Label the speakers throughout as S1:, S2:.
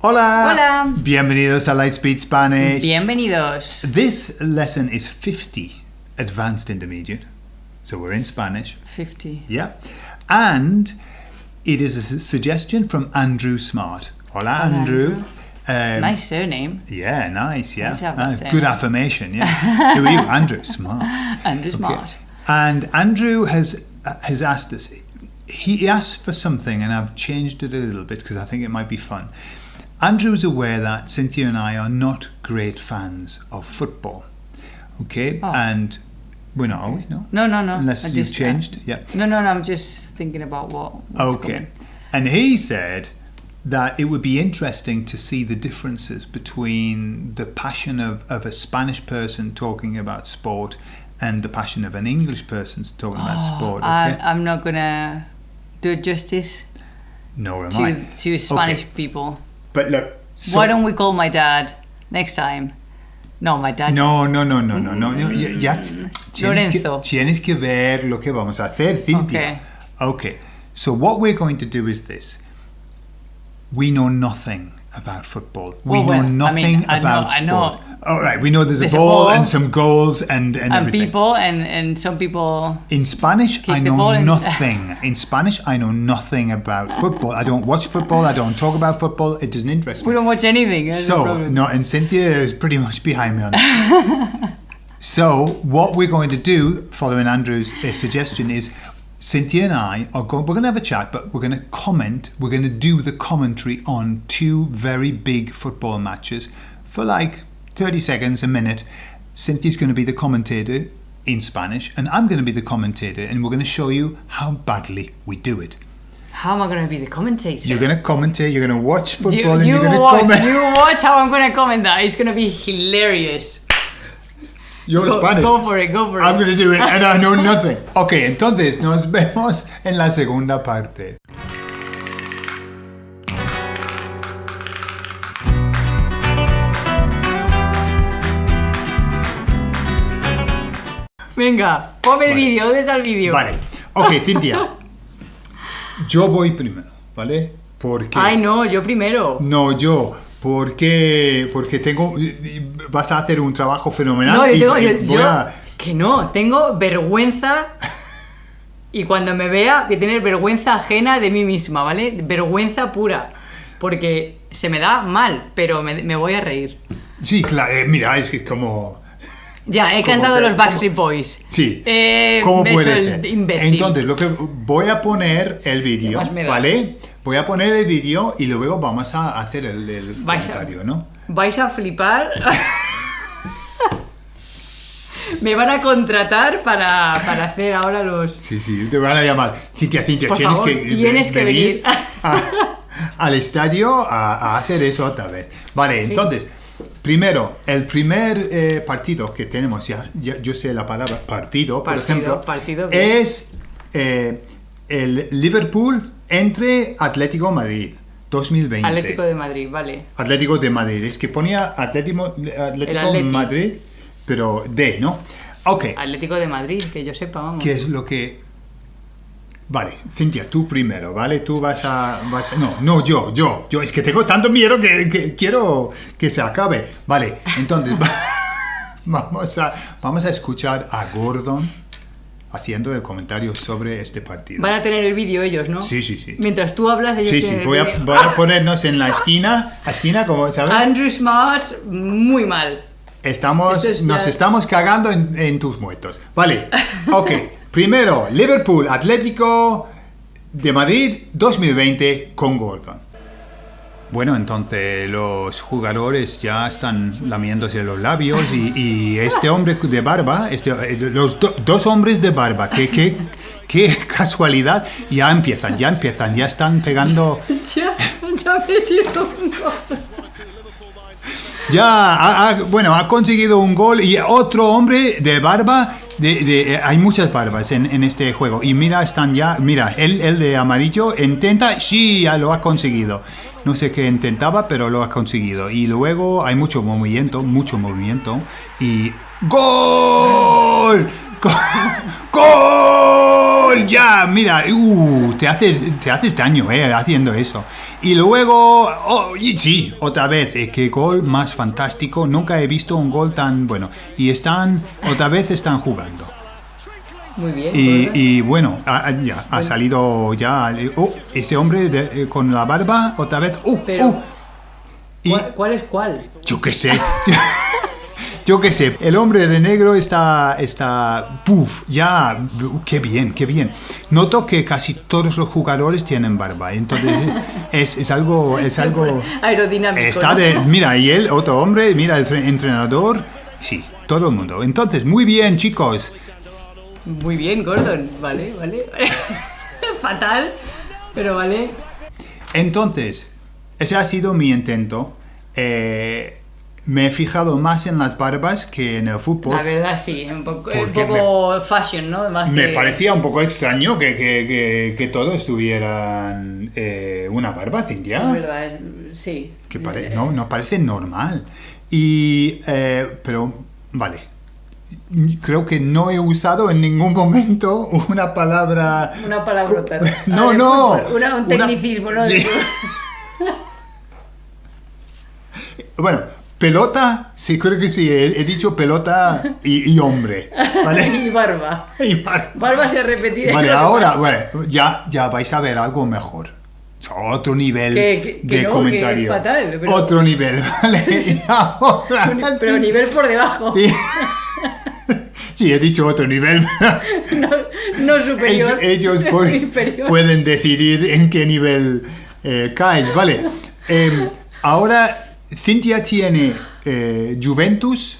S1: Hola.
S2: Hola.
S1: Bienvenidos a Lightspeed Spanish.
S2: Bienvenidos.
S1: This lesson is 50 advanced intermediate. So we're in Spanish.
S2: 50.
S1: Yeah. And it is a suggestion from Andrew Smart. Hola,
S2: Hola,
S1: Andrew. Um,
S2: Nice surname.
S1: Yeah, nice. Yeah.
S2: Nice to have that surname.
S1: good affirmation. Yeah. Who are you? Andrew Smart.
S2: Andrew Smart.
S1: And Andrew has uh, has asked us. He asked for something, and I've changed it a little bit because I think it might be fun. Andrew's aware that Cynthia and I are not great fans of football. Okay,
S2: Oh.
S1: and we're not, are we? No.
S2: No, no, no.
S1: Unless
S2: I
S1: you've
S2: just, uh,
S1: changed, yeah.
S2: No, no, no. I'm just thinking about what.
S1: Okay.
S2: coming.
S1: And he said that it would be interesting to see the differences between the passion of, of a Spanish person talking about sport and the passion of an English person talking about oh, sport. Okay?
S2: I, I'm not gonna do it justice
S1: Nor am I.
S2: to to Spanish
S1: Okay.
S2: people.
S1: But look. so-
S2: Why don't we call my dad next time? No, my dad.
S1: No, no, no, no, no, no. no, ya, ya tienes, que,
S2: Lorenzo.
S1: tienes que ver lo que vamos a hacer, Cynthia. Okay. So what we're going to do is this. We know nothing about football. We
S2: Well,
S1: know
S2: well, I
S1: nothing
S2: mean, I know-
S1: about
S2: I know-
S1: sport. All right. We know there's,
S2: There's
S1: a
S2: a
S1: ball,
S2: ball.
S1: and some goals and and,
S2: And people and and some people.
S1: In Spanish, I know nothing. In Spanish, I know nothing about football. I don't watch football. I don't talk about football. It doesn't interest me.
S2: We don't watch anything.
S1: So, no, and Cynthia is pretty much behind me on that. so, what we're going to do, following Andrew's uh, suggestion, is Cynthia and I are going, we're going to have a chat, but we're going to comment, we're going to do the commentary on two very big football matches for like 30 seconds, a minute. Cynthia's going to be the commentator in Spanish, and I'm going to be the commentator, and we're going to show you how badly we do it.
S2: How am I gonna be the commentator?
S1: You're going to commentate, you're going to watch football,
S2: you,
S1: and
S2: you
S1: you're going to
S2: watch,
S1: comment.
S2: you watch how I'm gonna comment that. It's gonna be hilarious.
S1: You're
S2: Go,
S1: Spanish.
S2: go for it, go for it.
S1: I'm going to do it and I know nothing. Ok, entonces nos vemos en la segunda parte.
S2: Venga, ponme el
S1: Vale.
S2: vídeo. ¿Dónde está el vídeo?
S1: Vale. Ok, Cintia. Yo voy primero, ¿vale? Porque...
S2: Ay, no, yo primero.
S1: No, yo. Porque, porque tengo... Vas a hacer un trabajo fenomenal.
S2: No, yo tengo.
S1: y
S2: Yo,
S1: voy
S2: yo-
S1: a-
S2: Que no, tengo vergüenza. Y cuando me vea, voy a tener vergüenza ajena de mí misma, ¿vale? Vergüenza pura. Porque se me da mal, pero me, me voy a reír.
S1: Sí, claro. eh, mira, es que como...
S2: Ya, he
S1: ¿Cómo
S2: cantado
S1: que-
S2: los? Backstreet Boys.
S1: Sí.
S2: Eh,
S1: ¿Cómo puede ser?
S2: imbécil.
S1: Entonces, lo que voy a poner el vídeo? ¿vale? Voy a poner el vídeo y luego vamos a hacer el, el
S2: Vais a-
S1: comentario, ¿no?
S2: Vais a flipar. me van a contratar para, para hacer ahora los.
S1: Sí, sí, te van a llamar. Cintia, Cintia,
S2: Por
S1: tienes
S2: favor,
S1: que,
S2: tienes que venir.
S1: a- al estadio a, a hacer eso otra vez. Vale, entonces, primero, el primer eh, partido que tenemos, ya, ya- yo sé la palabra partido, por ejemplo,
S2: partido,
S1: es eh, el Liverpool entre Atlético Madrid 2020.
S2: Atlético de Madrid, vale.
S1: Atlético de Madrid. Es que ponía Atlético. Madrid, pero de, ¿no? Ok.
S2: Atlético de Madrid, que yo sepa, vamos.
S1: ¿Qué es lo que... Vale, Cintia, tú primero, ¿vale? Tú vas a, vas a- No, no, yo, yo, yo. Es que tengo tanto miedo que, que quiero que se acabe. Vale, entonces vamos, a, vamos a escuchar a Gordon haciendo el comentario sobre este partido.
S2: Van a tener el vídeo ellos, ¿no?
S1: Sí, sí, sí.
S2: Mientras tú hablas, ellos
S1: Sí, sí,
S2: tienen el
S1: voy a, voy a ponernos en la esquina, esquina, como sabes,
S2: Andrew Smart, muy mal.
S1: estamos,
S2: es
S1: nos
S2: ya-
S1: estamos cagando en, en tus muertos. Vale, ok. Primero, Liverpool, Atlético de Madrid 2020 con Gordon. Bueno, entonces los jugadores ya están lamiéndose los labios y, y este hombre de barba, este, los do- dos hombres de barba, qué, qué, qué casualidad, ya empiezan, ya empiezan, ya están pegando...
S2: Ya, ya un gol.
S1: Ya, ha- ha- bueno, ha conseguido un gol y otro hombre de barba. De, eh, hay muchas barbas en, en este juego. Y mira, están ya. Mira, el, el de amarillo intenta. Sí, ya lo ha conseguido. No sé qué intentaba, pero lo ha conseguido. Y luego hay mucho movimiento, mucho movimiento. Y. ¡Gol! ¡Gol! gol, ya, mira, uh, te haces, te haces daño, eh, haciendo eso. Y luego, oh, y sí, otra vez, eh, qué gol más fantástico, nunca he visto un gol tan bueno. Y están, otra vez están jugando.
S2: Muy bien.
S1: Y, bueno, ha, ya, ha salido ya, oh, ese hombre de- eh, con la barba, otra vez, oh,
S2: Pero-
S1: oh. Y,
S2: ¿Cuál, cuál es cuál?
S1: yo qué sé. Yo qué sé, el hombre de negro está, está, puf, ya, qué bien, qué bien. Noto que casi todos los jugadores tienen barba, entonces es, es algo, es algo,
S2: Aerodinámico.
S1: está
S2: ¿no?
S1: de, mira, y él, otro hombre, mira, el tre- entrenador, sí, todo el mundo. Entonces, muy bien, chicos.
S2: Muy bien, Gordon. Vale, vale. Fatal, pero vale.
S1: Entonces, ese ha sido mi intento. Eh, me he fijado más en las barbas que en el fútbol.
S2: La verdad sí, un poco, un poco fashion, ¿no? Más
S1: Me
S2: que-
S1: parecía un poco extraño que, que, que, que todos tuvieran eh, una barba, Cintia.
S2: verdad, es- sí.
S1: Que pare- no, no parece normal. Y, eh, pero, vale. Creo que no he usado en ningún momento una palabra...
S2: Una palabrota.
S1: No, no.
S2: una- un
S1: Una-
S2: tecnicismo, ¿no?
S1: Sí. Bueno, pelota, sí, creo que sí, he, he dicho pelota y, y hombre. ¿Vale?
S2: y barba.
S1: Y
S2: Barba se ha repetido.
S1: Vale, ahora, bueno, ya, ya vais a ver algo mejor. Otro nivel
S2: Que- que- que
S1: de
S2: no,
S1: comentario.
S2: fatal, pero-
S1: Otro nivel, ¿vale? Y ahora-
S2: Pero nivel por debajo.
S1: Sí. Sí, he dicho otro nivel.
S2: No, no superior.
S1: Ellos, pueden decidir en qué nivel eh, caes. Vale. Em, ahora, Cintia tiene eh, Juventus,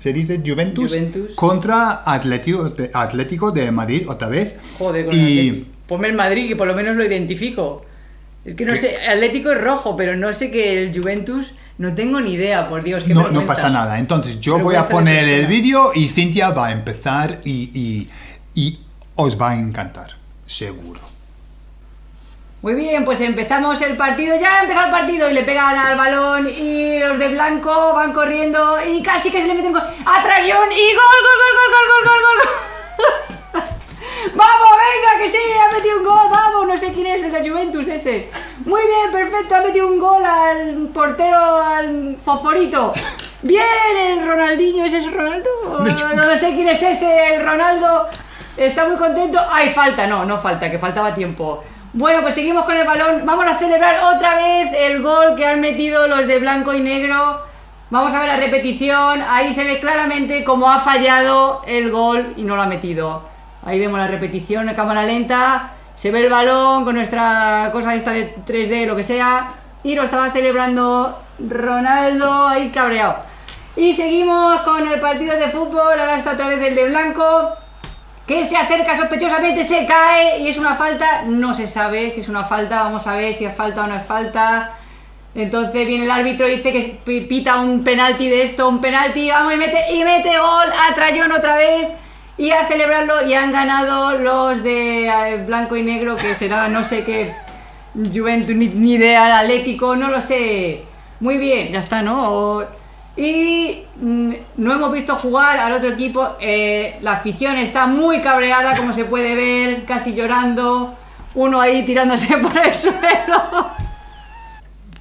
S1: ¿se dice Juventus?
S2: Juventus.
S1: Contra Atlético de, Atlético de Madrid otra vez.
S2: Joder, con
S1: y.
S2: Ponme el Madrid, que por lo menos lo identifico. Es que no
S1: ¿Qué?
S2: sé, Atlético es rojo, pero no sé que el Juventus, no tengo ni idea, por Dios. qué
S1: no, no pasa nada. Entonces, yo voy a poner el vídeo y Cintia va a empezar y, y- y os va a encantar, seguro.
S2: Muy bien, pues empezamos el partido, ya ha empezado el partido y le pegan al balón y los de blanco van corriendo y casi que se le meten gol. ¡A Trayón! y gol, gol, gol, gol, gol, gol, gol, gol. ¡Vamos, venga, que sí! ¡Ha metido un gol! ¡Vamos! No sé quién es el de Juventus ese. Muy bien, perfecto, ha metido un gol al portero, al Fosforito. Bien, el Ronaldinho, ¿ese es Ronaldo? No, no sé quién es ese, el Ronaldo. Está muy contento. ¡Ay, falta! No, no falta, que faltaba tiempo. Bueno, pues seguimos con el balón. Vamos a celebrar otra vez el gol que han metido los de blanco y negro. Vamos a ver la repetición. Ahí se ve claramente cómo ha fallado el gol y no lo ha metido. Ahí vemos la repetición en cámara lenta. Se ve el balón con nuestra cosa esta de 3D, lo que sea. Y lo estaba celebrando Ronaldo ahí cabreado. Y seguimos con el partido de fútbol. Ahora está otra vez el de blanco que se acerca sospechosamente, se cae y es una falta, no se sabe si es una falta, vamos a ver si es falta o no es falta. Entonces viene el árbitro y dice que pi- pita un penalti de esto, un penalti, vamos y mete, y mete gol a Trayón otra vez y a celebrarlo y han ganado los de eh, blanco y negro que será no sé qué Juventus ni, ni idea Atlético, no lo sé. Muy bien, ya está, ¿no? Y mm, no hemos visto jugar al otro equipo. eh, la afición está muy cabreada, como se puede ver, casi llorando. Uno ahí tirándose por el suelo.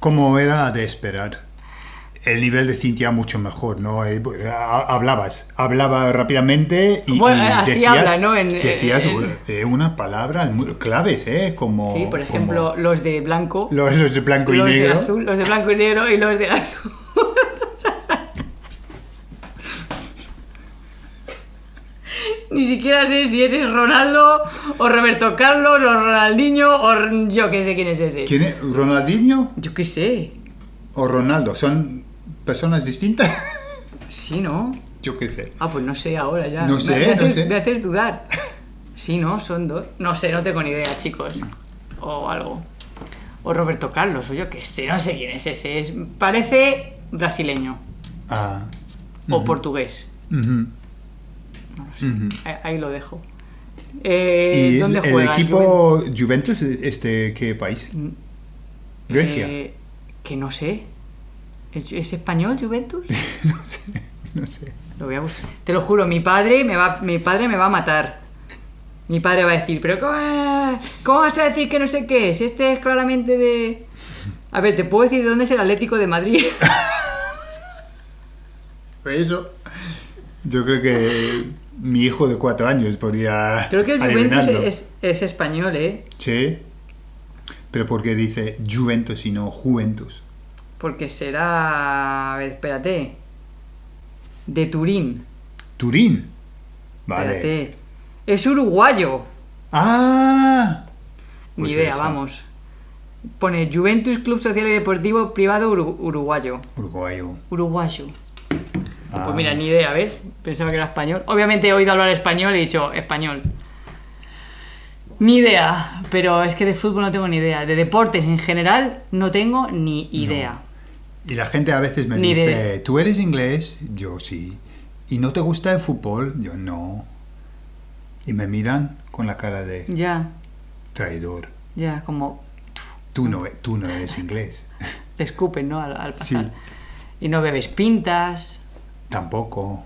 S1: Como era de esperar. El nivel de Cintia mucho mejor, ¿no? Eh, ha- Hablabas, hablaba rápidamente y,
S2: Bueno,
S1: y
S2: así
S1: decías,
S2: habla, ¿no? En-
S1: decías
S2: en-
S1: eh, unas palabras muy claves, ¿eh? Como,
S2: Sí, por ejemplo,
S1: como
S2: los de blanco,
S1: los, los de blanco y
S2: los de
S1: negro.
S2: azul, los de blanco y negro y los de azul. Ni siquiera sé si ese es Ronaldo o Roberto Carlos o Ronaldinho o yo qué sé quién es ese.
S1: ¿Quién es? ¿Ronaldinho
S2: Yo qué sé.
S1: o Ronaldo? ¿Son personas distintas?
S2: Sí, ¿no?
S1: Yo qué sé.
S2: Ah, pues no sé ahora ya.
S1: No sé,
S2: me,
S1: no
S2: haces,
S1: sé.
S2: me haces dudar. Sí, ¿no? Son dos. No sé, no tengo ni idea, chicos. O algo. O Roberto Carlos, o yo qué sé, no sé quién es ese. Es- parece brasileño
S1: Ah,
S2: o portugués.
S1: Ujú.
S2: Ahí, ahí lo dejo. Eh,
S1: ¿Y
S2: ¿Dónde
S1: el, el
S2: juega?
S1: equipo Juventus es de qué país? Grecia.
S2: Eh, que no sé. ¿Es, es español Juventus?
S1: No sé.
S2: Lo voy a buscar. Te lo juro, mi padre me va, mi padre me va a matar. Mi padre va a decir, pero ¿cómo, cómo vas a decir que no sé qué? Si este es claramente de... A ver, ¿te puedo decir de dónde es el Atlético de Madrid?
S1: Eso. Yo creo que mi hijo de cuatro años podría.
S2: Creo que el Juventus es, es español, ¿eh?
S1: Sí. Pero porque dice Juventus y no Juventus.
S2: Porque será... A ver, espérate. De Turín.
S1: Turín. Vale.
S2: Espérate. Es uruguayo.
S1: Ah.
S2: Ni
S1: Pues
S2: idea,
S1: esa.
S2: vamos. Pone Juventus Club Social y Deportivo Privado Uru- Uruguayo.
S1: Uruguayo.
S2: Uruguayo.
S1: Ah.
S2: Pues mira, ni idea, ¿ves? Pensaba que era español. Obviamente he oído hablar español y he dicho español. Ni idea, pero es que de fútbol no tengo ni idea. De deportes en general no tengo ni idea.
S1: Y la gente a veces me
S2: Ni
S1: dice,
S2: de-
S1: ¿tú eres inglés? Yo sí. ¿Y no te gusta el fútbol? Yo no. Y me miran con la cara de
S2: Ya,
S1: traidor.
S2: ya, como
S1: Tú no, tú no eres inglés.
S2: te escupen, ¿no? Al, al
S1: Sí.
S2: pasar. Y no bebes pintas.
S1: Tampoco.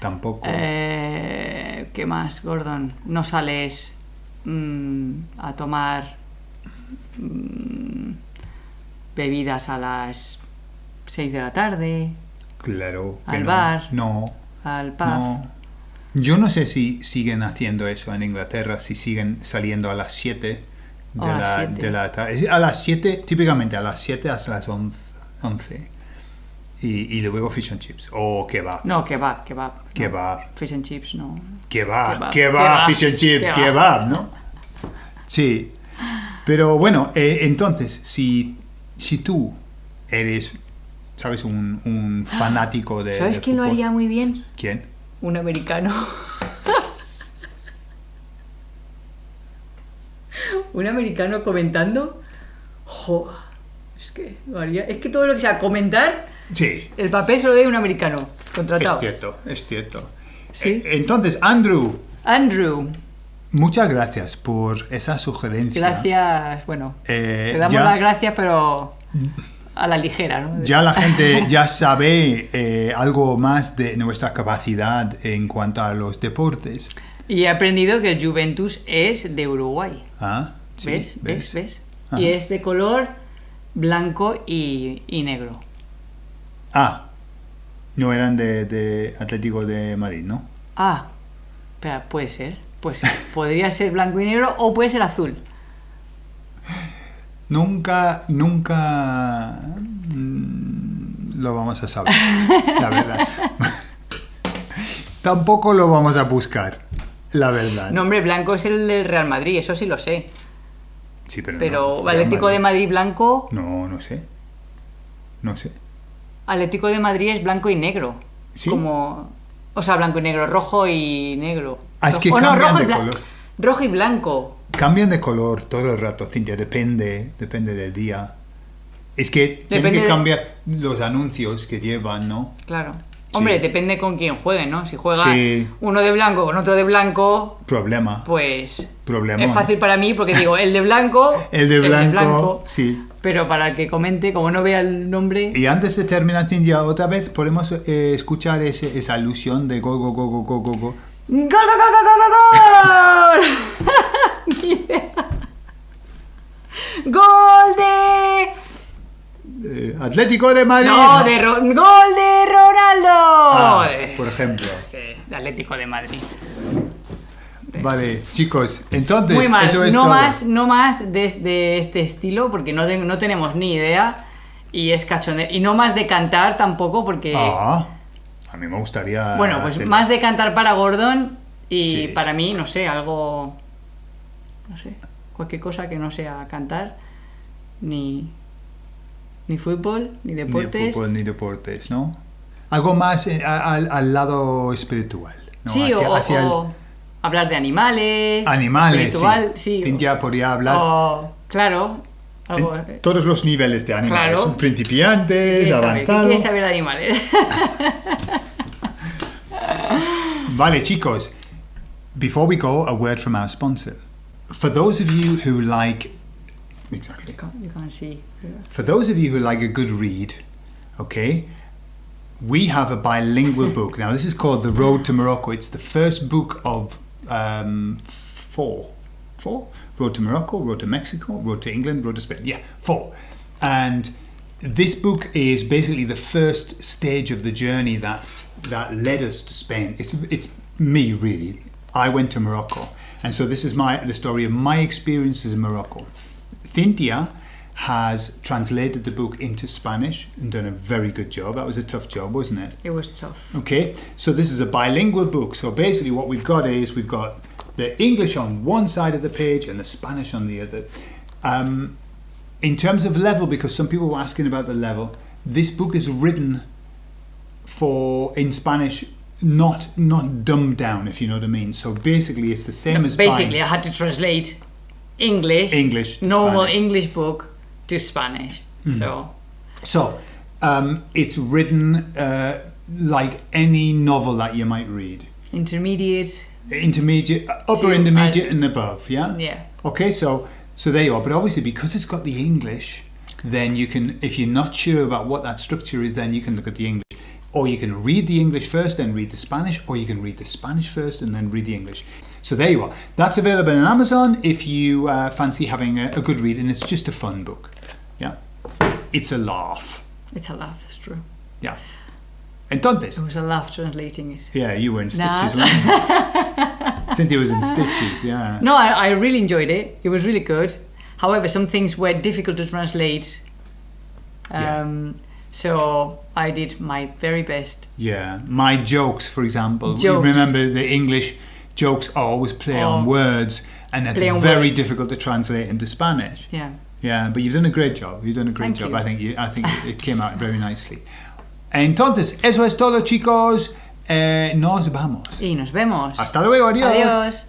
S1: Tampoco.
S2: Eh, ¿Qué más, Gordon? No sales mm, a tomar mm, bebidas a las 6 de la tarde,
S1: claro.
S2: al
S1: no.
S2: bar.
S1: No.
S2: al pub.
S1: No. Yo no sé si siguen haciendo eso en Inglaterra, si siguen saliendo a las 7 de,
S2: A las
S1: la,
S2: siete.
S1: de la tarde. A las 7, típicamente a las 7 hasta las 11. 11. Y, y luego fish and chips. O kebab.
S2: No, kebab, kebab. no.
S1: Kebab.
S2: Fish and chips, no.
S1: Kebab.
S2: Kebab.
S1: Fish and chips,
S2: Kebab.
S1: kebab, ¿no? Sí. Pero bueno, eh, entonces, si, si tú eres, ¿sabes? Un, un fanático de.
S2: ¿Sabes quién lo haría muy bien?
S1: ¿Quién?
S2: Un americano. un americano comentando. Jo, es que lo haría. Es que todo lo que sea comentar,
S1: Sí.
S2: el papel se lo a un americano
S1: Es
S2: contratado.
S1: cierto, es cierto.
S2: Sí.
S1: Eh, Entonces, Andrew,
S2: Andrew,
S1: muchas gracias por esa sugerencia.
S2: gracias. Bueno,
S1: Eh,
S2: te damos
S1: ya,
S2: las gracias, pero a la ligera, ¿no?
S1: ya la gente ya sabe eh, algo más de nuestra capacidad en cuanto a los deportes.
S2: Y he aprendido que el Juventus es de Uruguay.
S1: Ah, sí,
S2: ¿Ves? ¿Ves? ¿Ves? Y es de color blanco y, y negro.
S1: Ah, no eran de, de Atlético de Madrid, ¿no?
S2: Ah, puede ser. Pues podría ser blanco y negro o puede ser azul.
S1: Nunca, nunca mm, lo vamos a saber, la verdad. Tampoco lo vamos a buscar, la verdad.
S2: Nombre blanco es el del Real Madrid, eso sí lo sé.
S1: Sí, pero,
S2: Pero
S1: no,
S2: Atlético de Madrid blanco,
S1: No, no sé. No sé.
S2: Atlético de Madrid es blanco y negro.
S1: ¿Sí?
S2: Como, o sea, blanco y negro, rojo y negro.
S1: Ah, es que
S2: Rojo-
S1: cambian
S2: rojo
S1: de color.
S2: Rojo y blanco.
S1: Cambian de color todo el rato, Cintia, depende, depende del día. Es que tienen
S2: Depende
S1: que
S2: de-
S1: cambiar los anuncios que llevan, ¿no?
S2: Claro. Hombre,
S1: Sí.
S2: depende con quién juegue, ¿no? Si juega
S1: Sí.
S2: uno de blanco con otro de blanco,
S1: Problema.
S2: pues
S1: Problemón.
S2: es fácil para mí porque digo, el de blanco,
S1: El de blanco, sí.
S2: Pero para el que comente, como no vea el nombre,
S1: Y antes de terminar, Cintia, otra vez podemos eh, escuchar ese- esa alusión de go, go, go, go, go, go, go.
S2: ¡Gol, gol, gol, gol, gol, gol! Ni idea. ¡Gol de...
S1: Eh, Atlético de Madrid.
S2: No, de Ro- ¡Gol de Ronaldo!
S1: Ah, por ejemplo.
S2: de Atlético de Madrid.
S1: Vale, chicos, entonces
S2: Muy mal,
S1: eso es
S2: no
S1: todo.
S2: más, no más de, de este estilo, porque no, no tenemos ni idea. Y es cachondeo. Y no más de cantar tampoco, porque...
S1: Ah, a mí me gustaría.
S2: Bueno, pues
S1: hacerlo.
S2: más de cantar para Gordon y
S1: Sí.
S2: para mí, no sé, algo. No sé, cualquier cosa que no sea cantar, ni. Ni fútbol, ni
S1: Ni
S2: deportes.
S1: fútbol ni deportes, ¿no? Algo más eh, al, al lado espiritual. ¿no?
S2: Sí,
S1: Hacia-
S2: o,
S1: hacia el-
S2: o hablar de animales.
S1: Animales,
S2: espiritual,
S1: sí.
S2: sí.
S1: Cintia podría hablar
S2: o, claro, algo.
S1: en
S2: eh,
S1: todos los niveles de animales.
S2: Claro.
S1: Principiantes,
S2: ¿qué quieres saber? ¿Qué
S1: avanzados.
S2: quieres saber de animales?
S1: Vale, chicos. Before we go, a word from our sponsor. For those of you who like. Exactly.
S2: you, can't, you can't see.
S1: For those of you who like a good read, okay, we have a bilingual book. Now, this is called The Road to Morocco. It's the first book of um, four. Four. Road to Morocco, Road to Mexico, Road to England, Road to Spain. Yeah, four. And this book is basically the first stage of the journey that that led us to Spain. It's it's me really. I went to Morocco, and so this is my the story of my experiences in Morocco. Cynthia has translated the book into Spanish and done a very good job. That was a tough job, wasn't it?
S2: It was tough.
S1: Okay, so this is a bilingual book. So basically, what we've got is we've got the English on one side of the page and the Spanish on the other. Um, in terms of level, because some people were asking about the level, this book is written for in Spanish, not not dumbed down, if you know what I mean. So basically, it's the same as
S2: Basically,
S1: buying
S2: I had to translate English,
S1: English
S2: normal
S1: Spanish.
S2: English book to Spanish. So
S1: So um, it's written uh, like any novel that you might read.
S2: intermediate.
S1: intermediate, uh, upper
S2: To-
S1: intermediate, and above. Yeah.
S2: Yeah.
S1: Okay, so so there you are. But obviously, because it's got the English, then you can, if you're not sure about what that structure is, then you can look at the English, or you can read the English first, then read the Spanish, or you can read the Spanish first and then read the English. So there you are. That's available on Amazon if you uh, fancy having a, a good read, and it's just a fun book. Yeah. It's a laugh.
S2: It's a laugh, it's true.
S1: Yeah. Entonces,
S2: It was a laugh translating it.
S1: yeah, you were in stitches. weren't? Cynthia was in stitches. Yeah.
S2: No, I, I really enjoyed it. It was really good. However, some things were difficult to translate.
S1: Yeah.
S2: So I did my very best.
S1: Yeah, my jokes, for example. You remember the English jokes always play on
S2: Oh.
S1: words, and it's
S2: Play
S1: very
S2: words.
S1: difficult to translate into Spanish.
S2: Yeah.
S1: Yeah, but you've done a great job. You've done a great
S2: Thank
S1: job.
S2: you.
S1: I think you, I think it came out very nicely. Entonces, eso es todo, chicos. Eh, nos vamos.
S2: Y nos vemos.
S1: Hasta luego, adiós.
S2: Adiós.